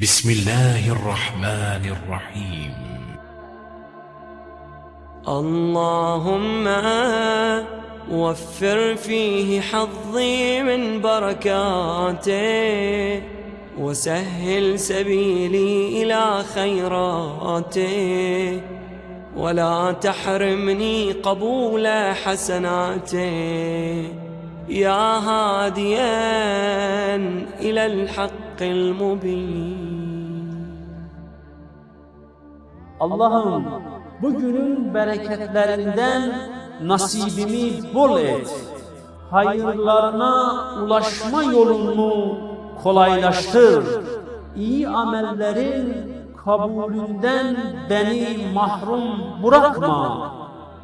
بسم الله الرحمن الرحيم. اللهم وفر فيه حظي من بركاته وسهل سبيلي إلى خيراته. ولا تحرمني قبول حسناته. يا هاديا إلى الحق. المبين Allah'ım bugünün bereketlerinden nasibimi bol et. Hayırlarına ulaşma yolunu kolaylaştır. İyi amellerin kabulünden beni mahrum bırakma.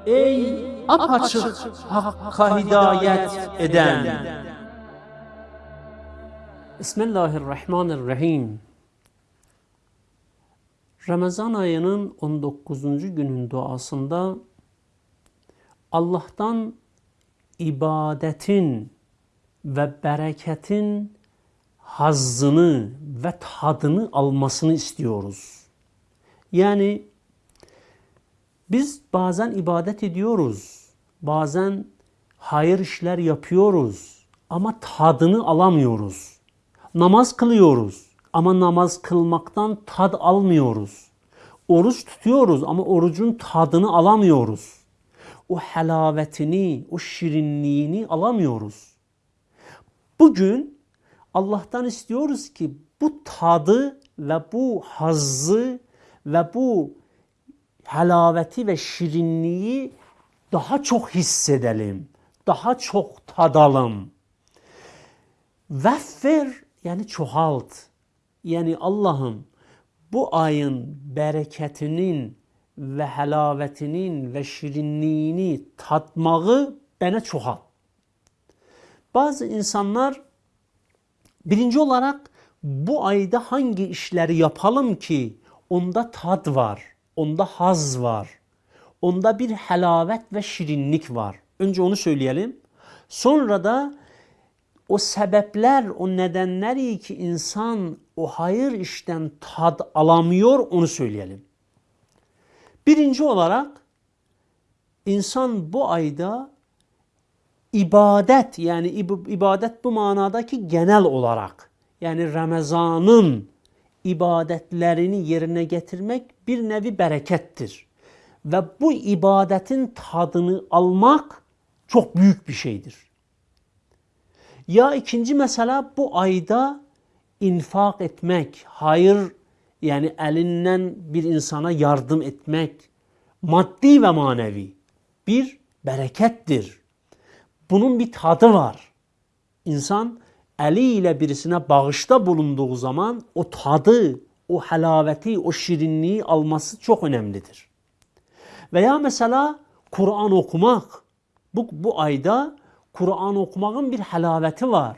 Ey apaçık hakka hidayet eden. Bismillahirrahmanirrahim. Ramazan ayının 19. günün duasında Allah'tan ibadetin ve bereketin hazzını ve tadını almasını istiyoruz. Yani biz bazen ibadet ediyoruz, bazen hayır işler yapıyoruz ama tadını alamıyoruz. Namaz kılıyoruz ama namaz kılmaktan tad almıyoruz. Oruç tutuyoruz ama orucun tadını alamıyoruz. O helavetini, o şirinliğini alamıyoruz. Bugün Allah'tan istiyoruz ki bu tadı ve bu hazzı ve bu helaveti ve şirinliği daha çok hissedelim. Daha çok tadalım. Veffer yani çoğalt. Yani Allah'ım bu ayın bereketinin ve helavetinin ve şirinliğini tatmağı bana çoğalt. Bazı insanlar birinci olarak bu ayda hangi işleri yapalım ki onda tad var, onda haz var, onda bir helavet ve şirinlik var. Önce onu söyleyelim. Sonra da o sebepler, o nedenleri ki insan o hayır işten tad alamıyor onu söyleyelim. Birinci olarak insan bu ayda ibadet yani ibadet bu manadaki genel olarak yani Ramazan'ın ibadetlerini yerine getirmek bir nevi berekettir. Ve bu ibadetin tadını almak çok büyük bir şeydir. Ya ikinci mesela bu ayda infak etmek, hayır yani elinden bir insana yardım etmek maddi ve manevi bir berekettir. Bunun bir tadı var. İnsan eliyle birisine bağışta bulunduğu zaman o tadı, o helaveti, o şirinliği alması çok önemlidir. Veya mesela Kur'an okumak. Bu, bu ayda Kur'an okumanın bir helaveti var.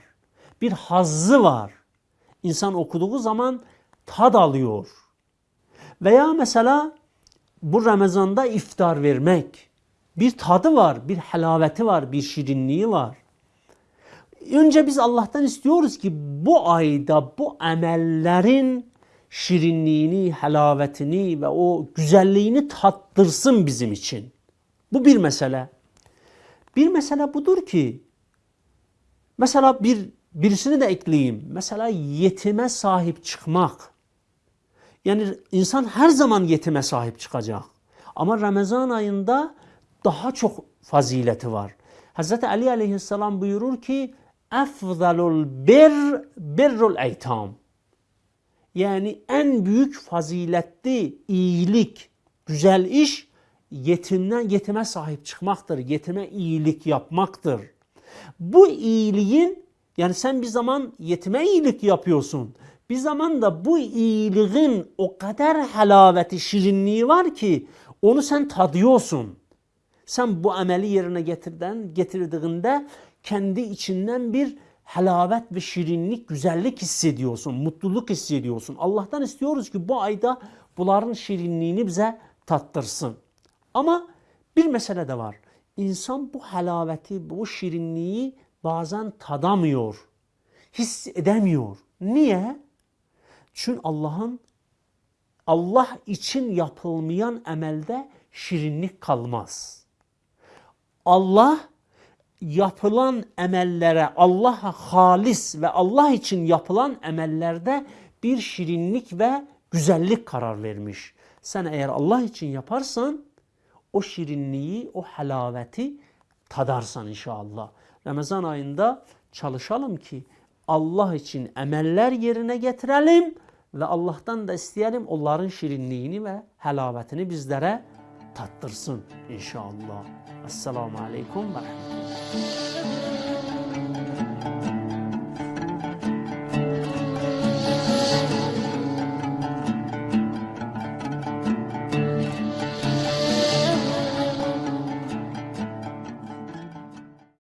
Bir hazzı var. İnsan okuduğu zaman tad alıyor. Veya mesela bu Ramazan'da iftar vermek. Bir tadı var, bir helaveti var, bir şirinliği var. Önce biz Allah'tan istiyoruz ki bu ayda bu emellerin şirinliğini, helavetini ve o güzelliğini tattırsın bizim için. Bu bir mesele. Bir mesele budur ki mesela bir birisini de ekleyeyim. Mesela yetime sahip çıkmak. Yani insan her zaman yetime sahip çıkacak. Ama Ramazan ayında daha çok fazileti var. Hz. Ali aleyhisselam buyurur ki efzalul bir birrul eytam. Yani en büyük faziletli iyilik, güzel iş yetimden yetime sahip çıkmaktır. Yetime iyilik yapmaktır. Bu iyiliğin yani sen bir zaman yetime iyilik yapıyorsun. Bir zaman da bu iyiliğin o kadar halaveti, şirinliği var ki onu sen tadıyorsun. Sen bu ameli yerine getirden, getirdiğinde kendi içinden bir halavet ve şirinlik, güzellik hissediyorsun, mutluluk hissediyorsun. Allah'tan istiyoruz ki bu ayda bunların şirinliğini bize tattırsın. Ama bir mesele de var. İnsan bu halaveti, bu şirinliği bazen tadamıyor, hissedemiyor. Niye? Çünkü Allah'ın Allah için yapılmayan emelde şirinlik kalmaz. Allah yapılan emellere Allah'a halis ve Allah için yapılan emellerde bir şirinlik ve güzellik karar vermiş. Sen eğer Allah için yaparsan o şirinliyi, o halaveti tadarsan inşallah. Ramazan ayında çalışalım ki Allah için əməllər yerinə gətirəlim və Allahdan da istəyəlim onların şirinliyini və həlavətini bizlərə tatdırsın inşallah. Assalamu aleykum və rəhmətullah.